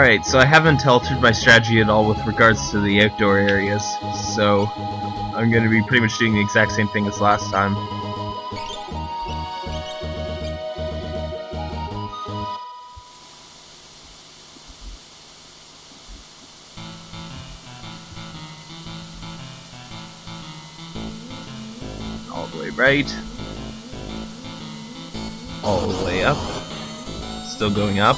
Alright, so I haven't altered my strategy at all with regards to the outdoor areas, so I'm going to be pretty much doing the exact same thing as last time. All the way right. All the way up. Still going up.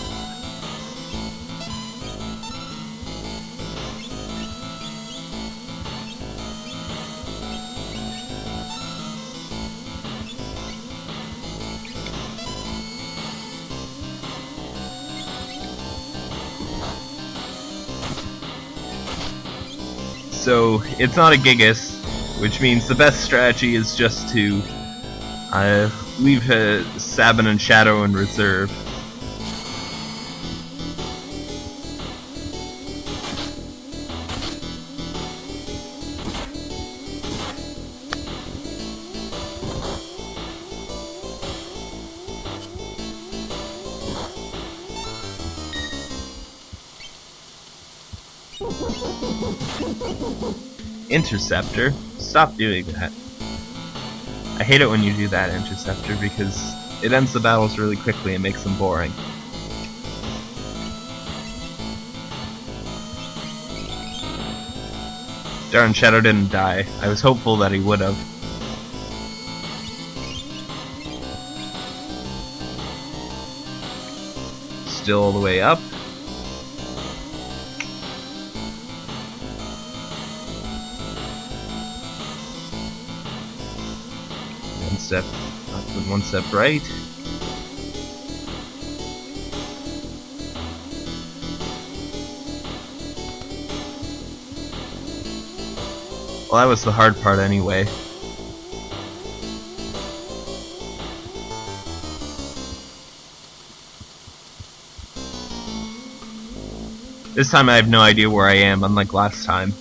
So it's not a Gigas, which means the best strategy is just to uh, leave uh, Sabin and Shadow in reserve. Interceptor? Stop doing that. I hate it when you do that, Interceptor, because it ends the battles really quickly and makes them boring. Darn, Shadow didn't die. I was hopeful that he would have. Still all the way up. Step one step right. Well, that was the hard part anyway. This time I have no idea where I am, unlike last time.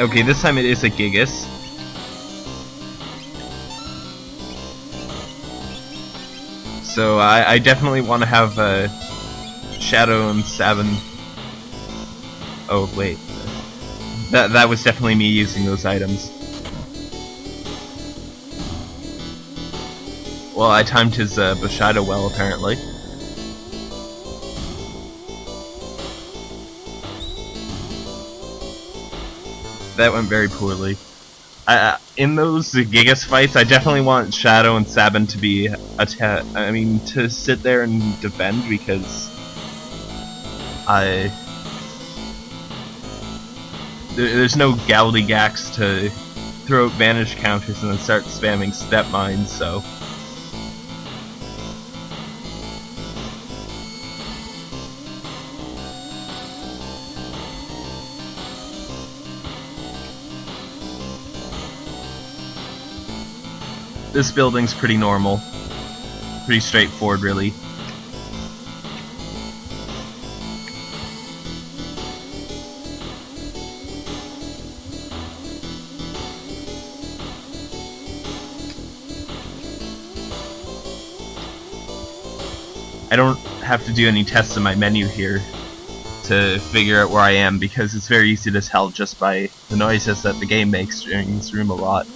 Okay, this time it is a Gigas. So I, I definitely want to have uh, Shadow and Sabin. Oh wait, that that was definitely me using those items. Well, I timed his uh, Bushido well apparently. That went very poorly. Uh, in those Gigas fights, I definitely want Shadow and Sabin to be I mean, to sit there and defend because I there, there's no Galdigax to throw out vanish counters and then start spamming step mines, so. This building's pretty normal. Pretty straightforward, really. I don't have to do any tests in my menu here to figure out where I am because it's very easy to tell just by the noises that the game makes during this room a lot.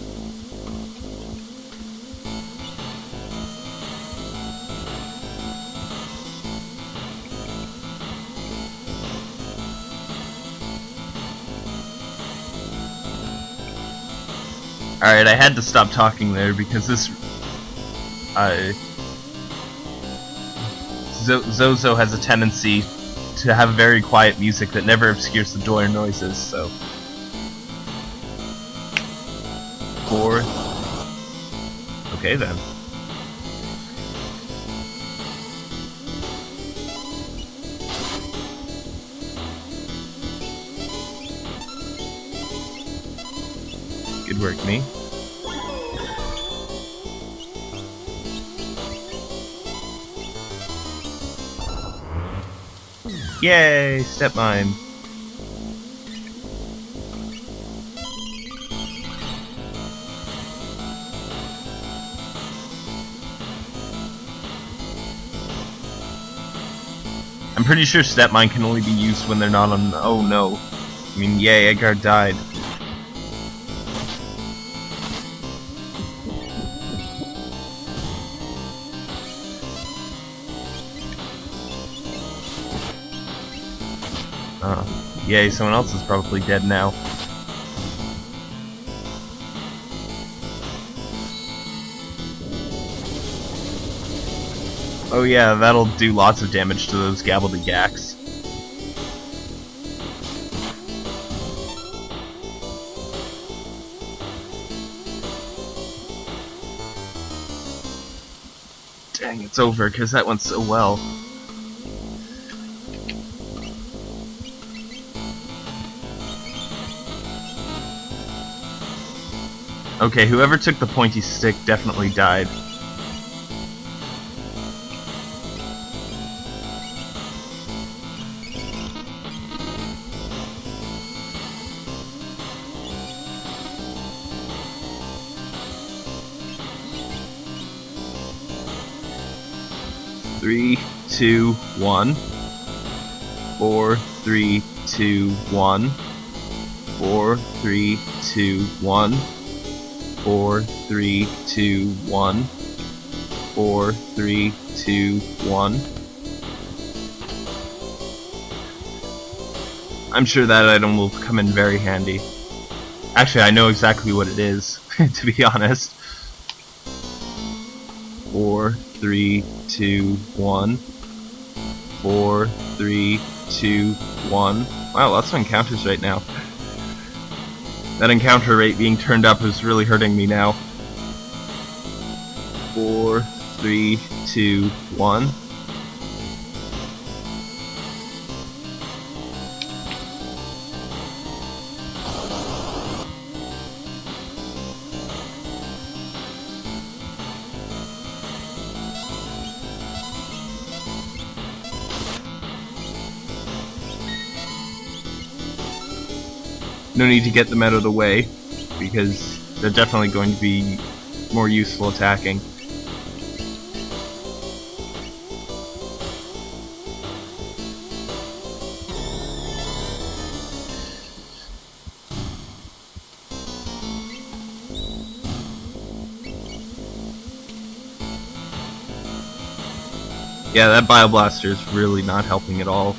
Alright, I had to stop talking there because this... Uh, Zozo has a tendency to have very quiet music that never obscures the door noises, so... Four... Okay then. Good work, me. Yay, step mine. I'm pretty sure step mine can only be used when they're not on. Oh no. I mean, yay, Edgar died. Yay, someone else is probably dead now. Oh yeah, that'll do lots of damage to those Gabbldegaks. Dang, it's over, because that went so well. Okay, whoever took the pointy stick definitely died. Three, two, one. Four, three, two, one. Four, three, two, one. Four, three, two, one. Four, three, two, one. I'm sure that item will come in very handy. Actually, I know exactly what it is, to be honest. Four, three, two, one. Four, three, two, one. Wow, lots of encounters right now. That encounter rate being turned up is really hurting me now. Four, three, two, one. No need to get them out of the way because they're definitely going to be more useful attacking. Yeah, that Bioblaster is really not helping at all.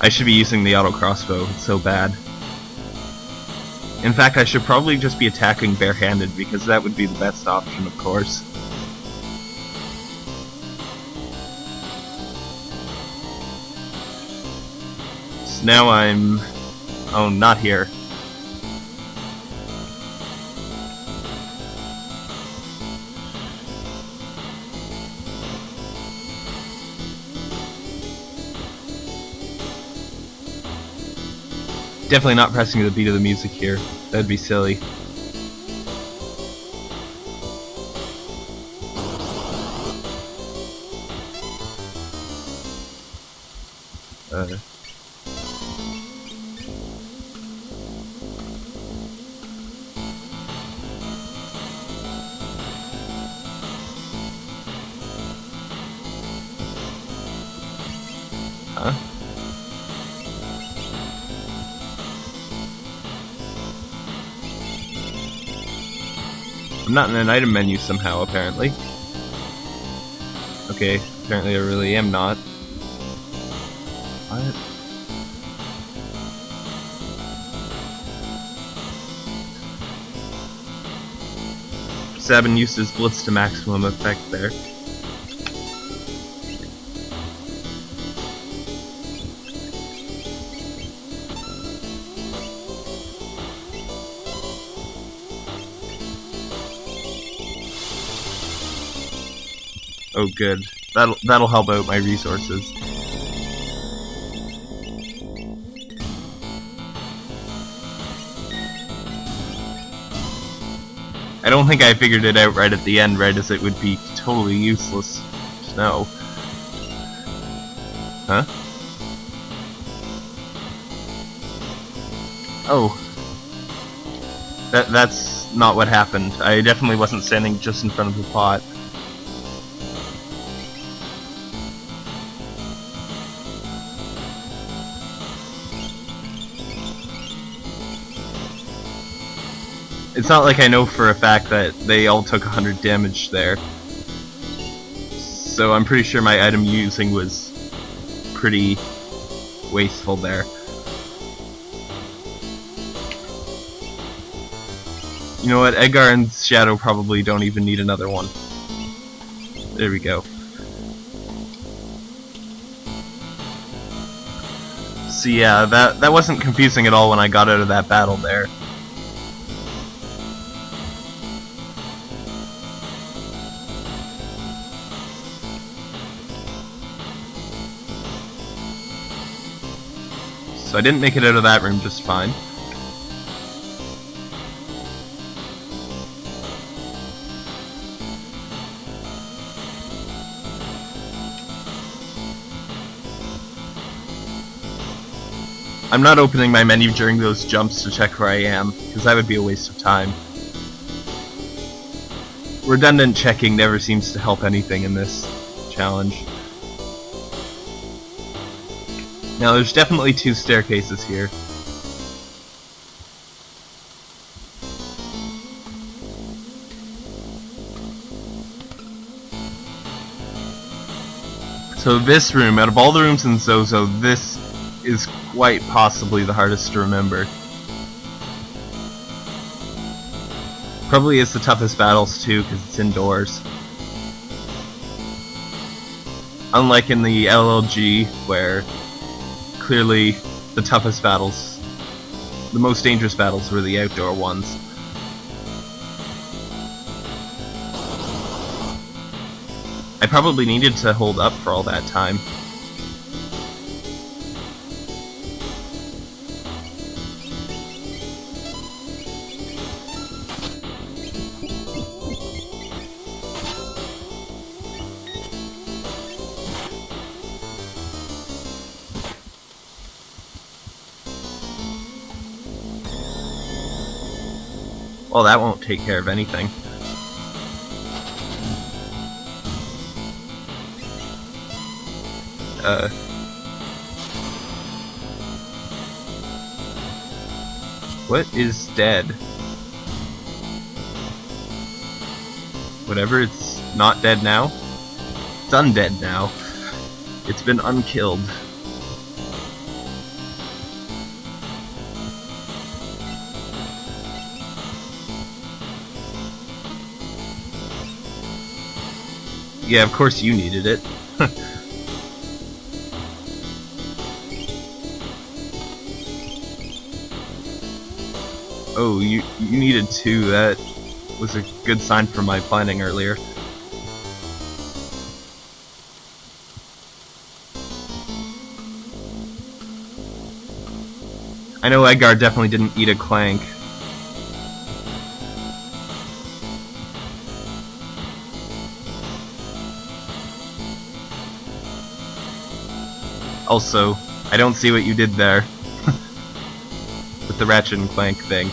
I should be using the auto crossbow, it's so bad. In fact, I should probably just be attacking barehanded because that would be the best option, of course. So now I'm... Oh, not here. Definitely not pressing the beat of the music here. That'd be silly. Not in an item menu somehow, apparently. Okay, apparently I really am not. What? Sabin Blitz to maximum effect there. Oh, good. That'll, that'll help out my resources. I don't think I figured it out right at the end, right as it would be totally useless No. Huh? Oh. That, that's not what happened. I definitely wasn't standing just in front of the pot. It's not like I know for a fact that they all took 100 damage there. So I'm pretty sure my item using was pretty wasteful there. You know what, Edgar and Shadow probably don't even need another one. There we go. So yeah, that, that wasn't confusing at all when I got out of that battle there. I didn't make it out of that room just fine. I'm not opening my menu during those jumps to check where I am, because that would be a waste of time. Redundant checking never seems to help anything in this challenge. Now there's definitely two staircases here. So this room, out of all the rooms in Zozo, this is quite possibly the hardest to remember. Probably is the toughest battles too, because it's indoors. Unlike in the LLG, where clearly the toughest battles, the most dangerous battles were the outdoor ones. I probably needed to hold up for all that time. Well, that won't take care of anything. Uh... What is dead? Whatever, it's not dead now? It's undead now. It's been unkilled. Yeah, of course you needed it. oh, you you needed two. That was a good sign for my planning earlier. I know Edgar definitely didn't eat a clank. Also, I don't see what you did there. With the Ratchet and Clank thing.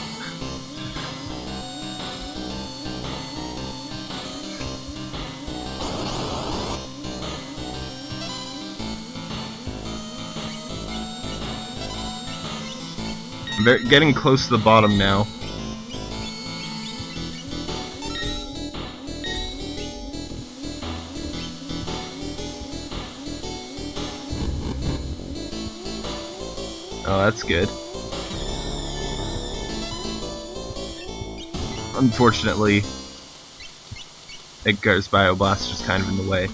I'm getting close to the bottom now. That's good. Unfortunately, Edgar's Bioblast is kind of in the way.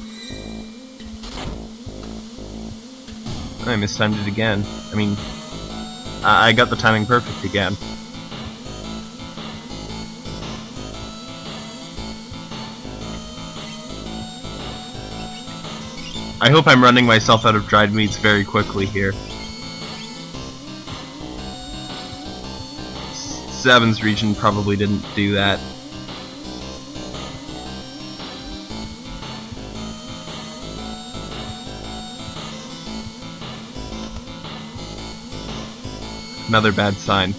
I mistimed it again. I mean, I, I got the timing perfect again. I hope I'm running myself out of dried meats very quickly here. Seven's region probably didn't do that. another bad sign.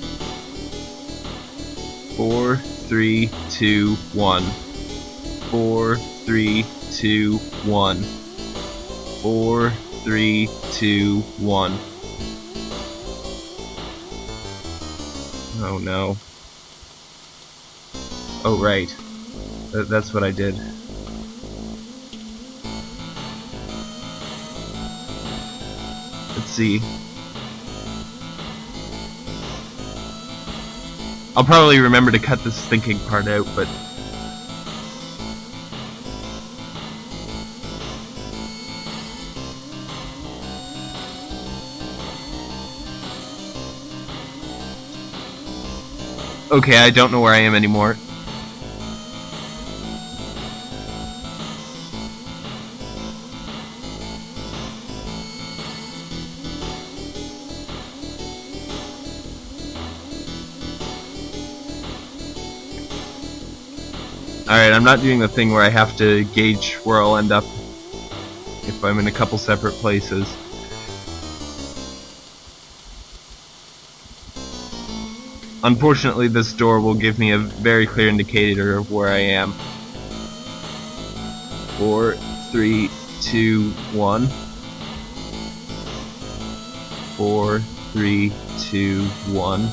Four, three, two, one. Four, three, two, one. Four, three, two, one. Oh no. Oh right. Th that's what I did. Let's see. I'll probably remember to cut this thinking part out, but... Okay, I don't know where I am anymore. Alright, I'm not doing the thing where I have to gauge where I'll end up if I'm in a couple separate places. Unfortunately, this door will give me a very clear indicator of where I am. Four, three, two, one. Four, three, two, one.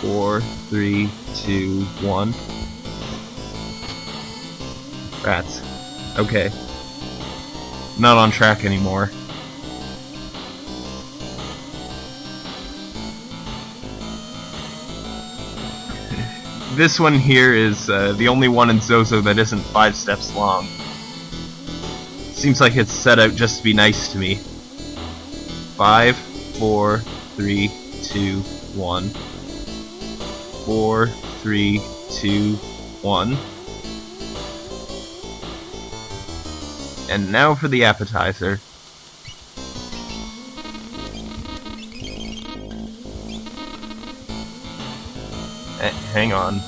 Four, three, two, one. Rats. Okay. Not on track anymore. This one here is uh, the only one in Zozo that isn't five steps long. Seems like it's set out just to be nice to me. Five, four, three, two, one. Four, three, two, one. And now for the appetizer. Hang on.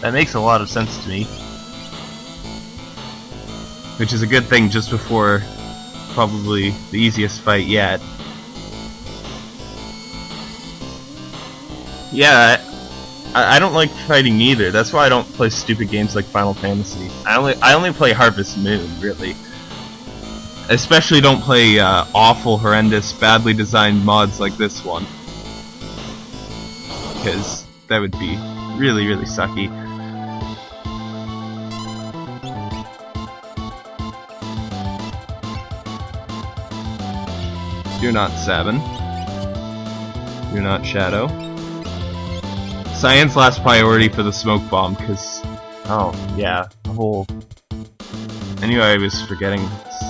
That makes a lot of sense to me. Which is a good thing just before probably the easiest fight yet. Yeah, I, I don't like fighting either. That's why I don't play stupid games like Final Fantasy. I only I only play Harvest Moon, really. Especially don't play uh, awful, horrendous, badly designed mods like this one. Because that would be really, really sucky. You're not Sabin. You're not Shadow. Cyan's last priority for the smoke bomb, because... Oh, yeah, the whole... I knew I was forgetting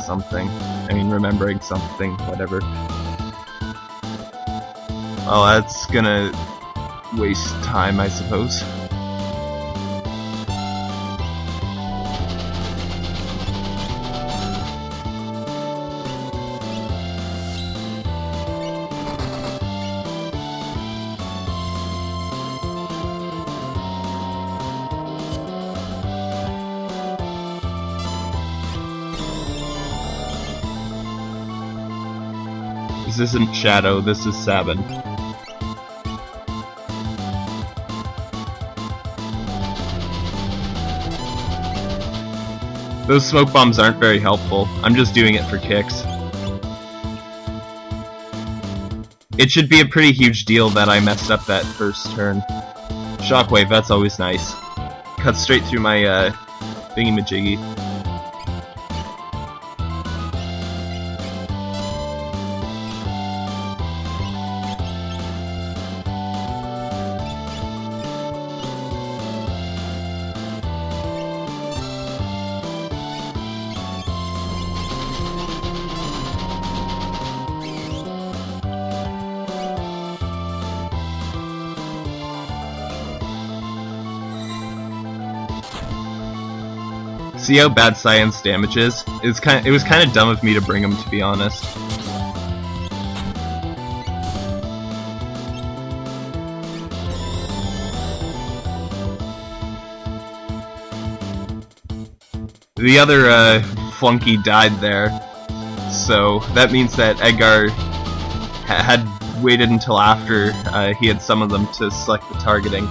something. I mean, remembering something, whatever. Oh, that's gonna waste time, I suppose. This isn't Shadow, this is Sabin. Those smoke bombs aren't very helpful. I'm just doing it for kicks. It should be a pretty huge deal that I messed up that first turn. Shockwave, that's always nice. Cut straight through my, uh, thingy-majiggy. See how bad Cyan's damage is? It's kind. Of, it was kind of dumb of me to bring him, to be honest. The other uh, flunky died there. so that means that Edgar ha had waited until after uh, he had summoned them to select the targeting.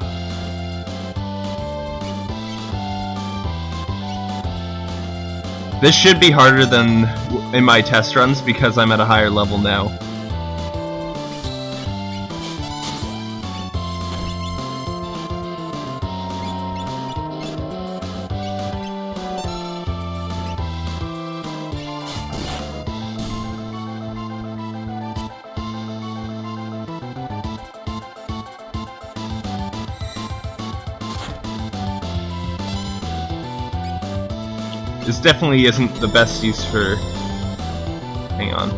This should be harder than in my test runs because I'm at a higher level now. This definitely isn't the best use for... Hang on.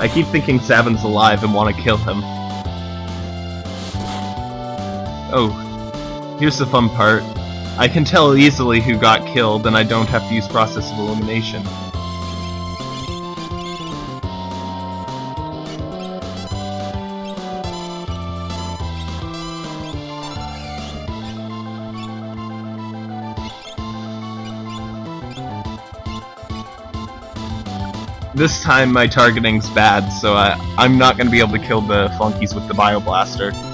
I keep thinking Sabin's alive and want to kill him. Oh, here's the fun part. I can tell easily who got killed, and I don't have to use process of elimination. This time my targeting's bad, so I, I'm not going to be able to kill the flunkies with the Bioblaster.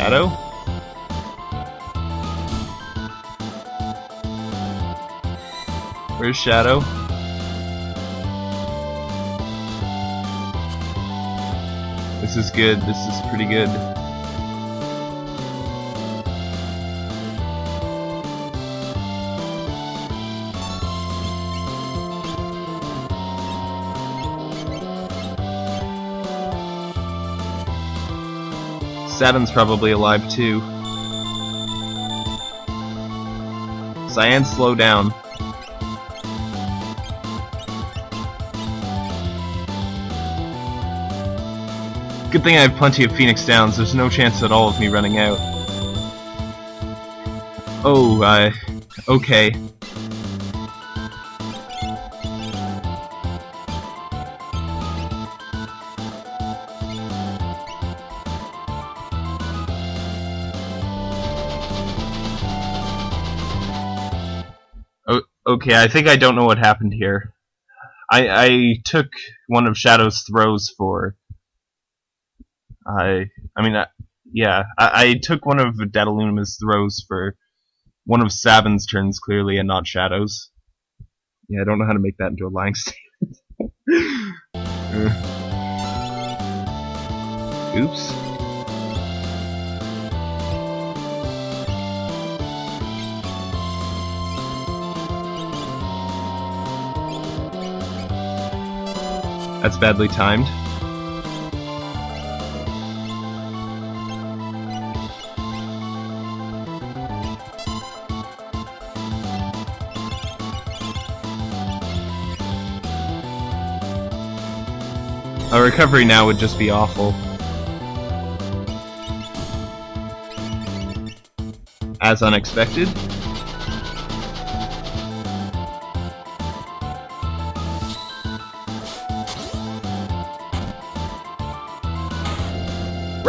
Shadow? Where's Shadow? This is good, this is pretty good. Sabin's probably alive too. Cyan, slow down. Good thing I have plenty of Phoenix Downs, there's no chance at all of me running out. Oh, uh, okay. Okay, I think I don't know what happened here. I I took one of Shadow's throws for. I I mean, I, yeah, I, I took one of Dadaluma's throws for one of Sabin's turns clearly, and not Shadow's. Yeah, I don't know how to make that into a lying statement. Oops. That's badly timed. A recovery now would just be awful. As unexpected.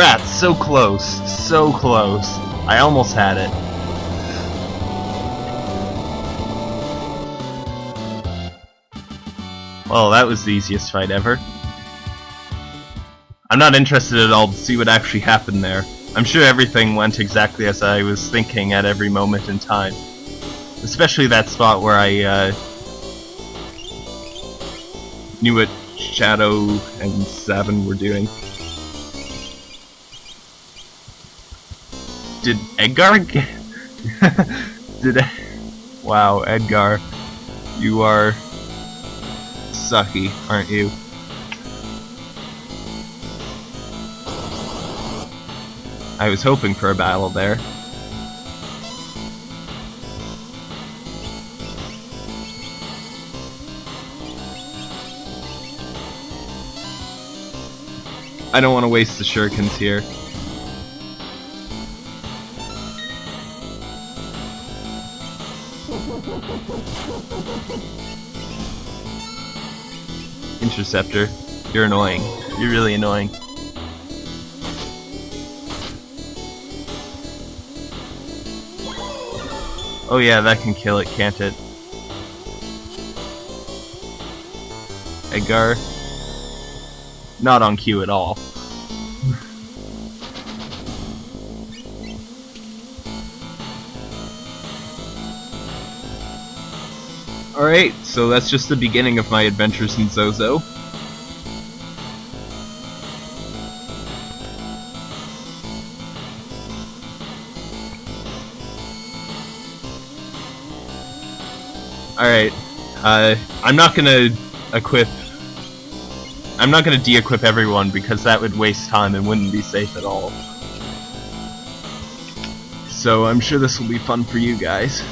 Rats, so close, so close. I almost had it. Well, that was the easiest fight ever. I'm not interested at all to see what actually happened there. I'm sure everything went exactly as I was thinking at every moment in time. Especially that spot where I uh, knew what Shadow and Sabin were doing. Did Edgar get... Did... Wow, Edgar. You are... sucky, aren't you? I was hoping for a battle there. I don't want to waste the shurikens here. Interceptor, you're annoying. You're really annoying. Oh yeah, that can kill it, can't it? Edgar? Not on cue at all. Alright, so that's just the beginning of my adventures in Zozo. Alright, uh, I'm not gonna equip... I'm not gonna de-equip everyone because that would waste time and wouldn't be safe at all. So I'm sure this will be fun for you guys.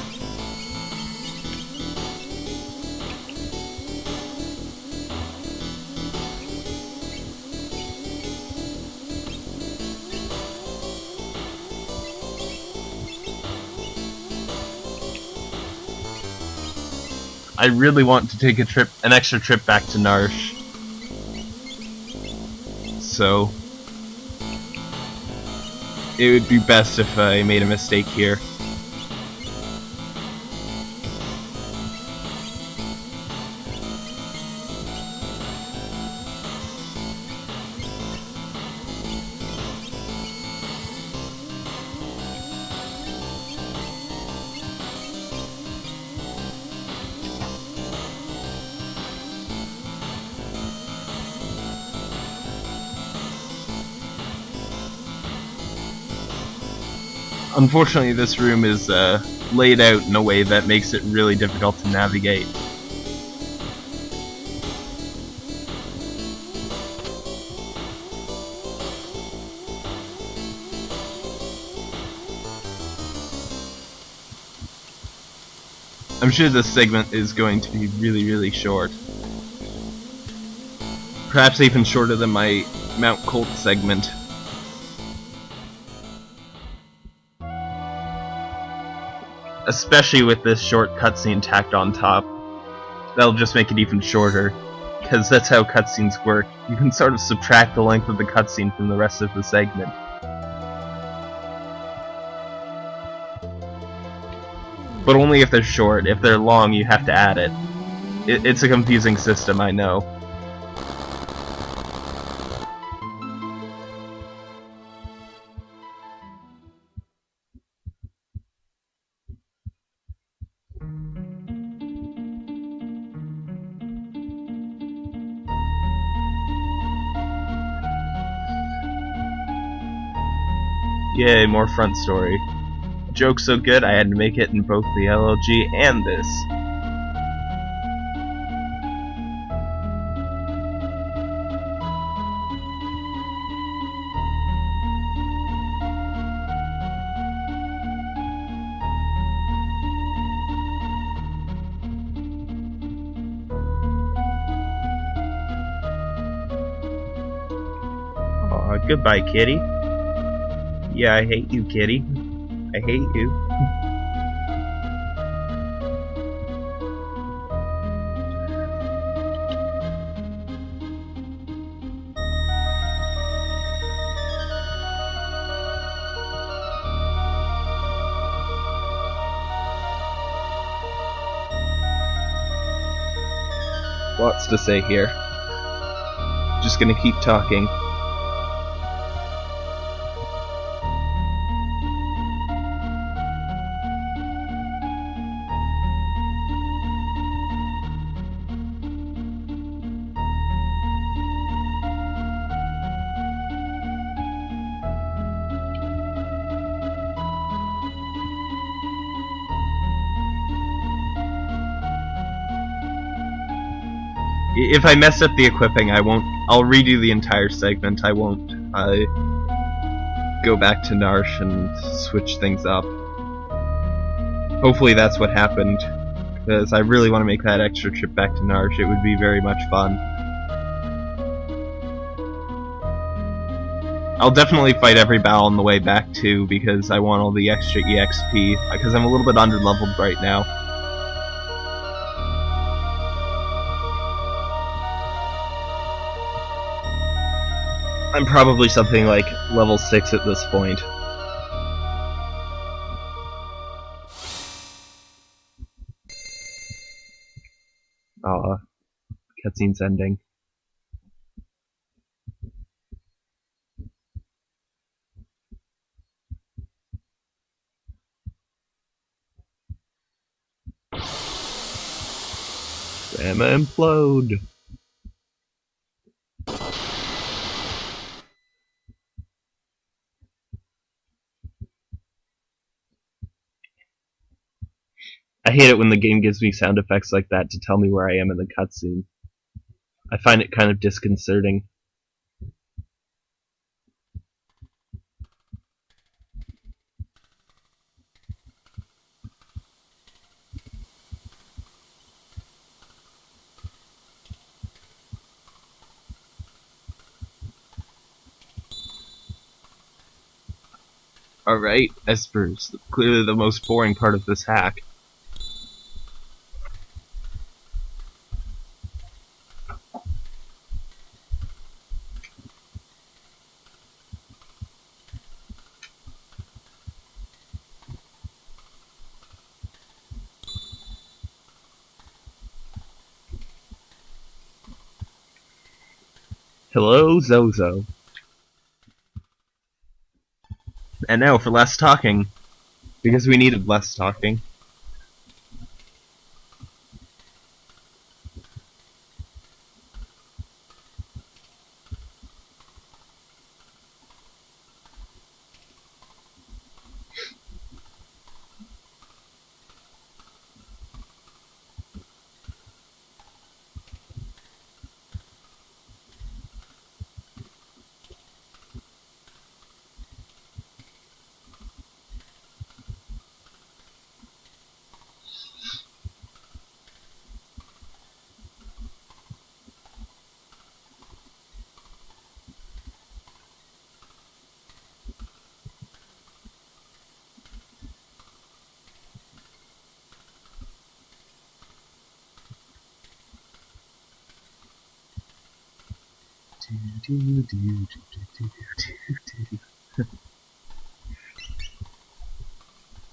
I really want to take a trip, an extra trip back to Narshe. So, it would be best if I made a mistake here. Unfortunately, this room is uh, laid out in a way that makes it really difficult to navigate. I'm sure this segment is going to be really, really short. Perhaps even shorter than my Mount Colt segment. Especially with this short cutscene tacked on top. That'll just make it even shorter, because that's how cutscenes work. You can sort of subtract the length of the cutscene from the rest of the segment. But only if they're short. If they're long, you have to add it. it it's a confusing system, I know. Yay, more front story. Joke so good I had to make it in both the LLG and this. Goodbye, kitty. Yeah, I hate you, kitty. I hate you. Lots to say here. Just gonna keep talking. If I mess up the equipping, I won't. I'll redo the entire segment. I won't uh, go back to Narshe and switch things up. Hopefully that's what happened, because I really want to make that extra trip back to Narshe. It would be very much fun. I'll definitely fight every battle on the way back too, because I want all the extra EXP, because I'm a little bit under-leveled right now. I'm probably something like level 6 at this point. Aw, cutscene's ending. Grandma implode! I hate it when the game gives me sound effects like that to tell me where I am in the cutscene. I find it kind of disconcerting. Alright, Espers, clearly the most boring part of this hack. Hello, Zozo. And now for less talking. Because we needed less talking.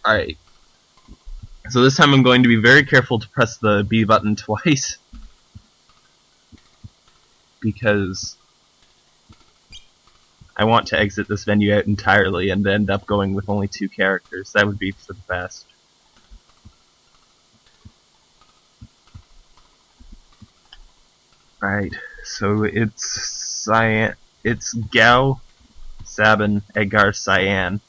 Alright. So this time I'm going to be very careful to press the B button twice. Because I want to exit this venue out entirely and end up going with only two characters. That would be for the best. Alright, so it's Cyan. It's Gau, Sabin, Edgar, Cyan.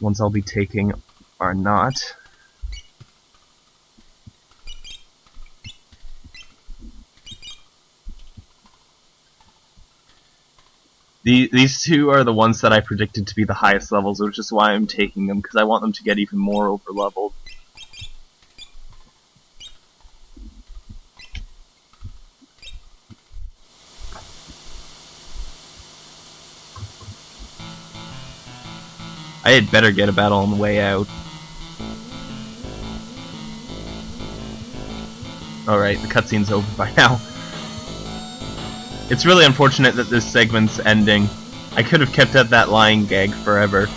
Ones I'll be taking are not. The, these two are the ones that I predicted to be the highest levels, which is why I'm taking them, because I want them to get even more over had better get a battle on the way out. Alright, the cutscene's over by now. It's really unfortunate that this segment's ending. I could have kept at that lying gag forever.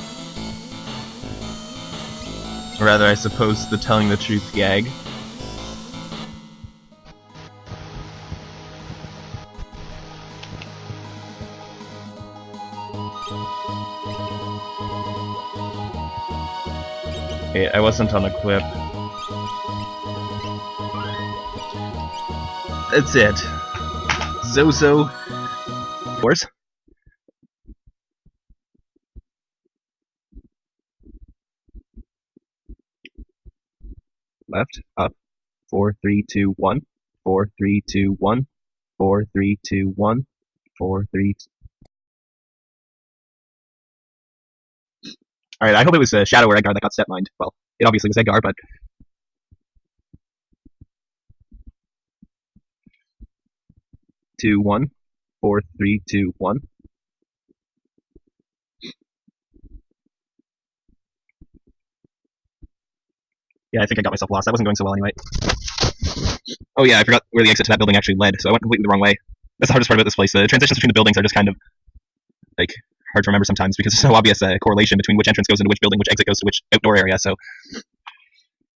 Or rather, I suppose, the telling the truth gag. Okay, I wasn't on equip. That's it. Zozo. Course. Left, up. Four, three, two, one. Four, three, two, one. Four, three, two, one. Four, three. Alright, I hope it was uh, Shadow or Edgar that got step mined. Well, it obviously was Edgar, but. Two, one. Four, three, two, one. Yeah, I think I got myself lost. That wasn't going so well anyway. Oh yeah, I forgot where the exit to that building actually led, so I went completely the wrong way. That's the hardest part about this place. The transitions between the buildings are just kind of like hard to remember sometimes because there's so obvious uh, a correlation between which entrance goes into which building, which exit goes to which outdoor area. So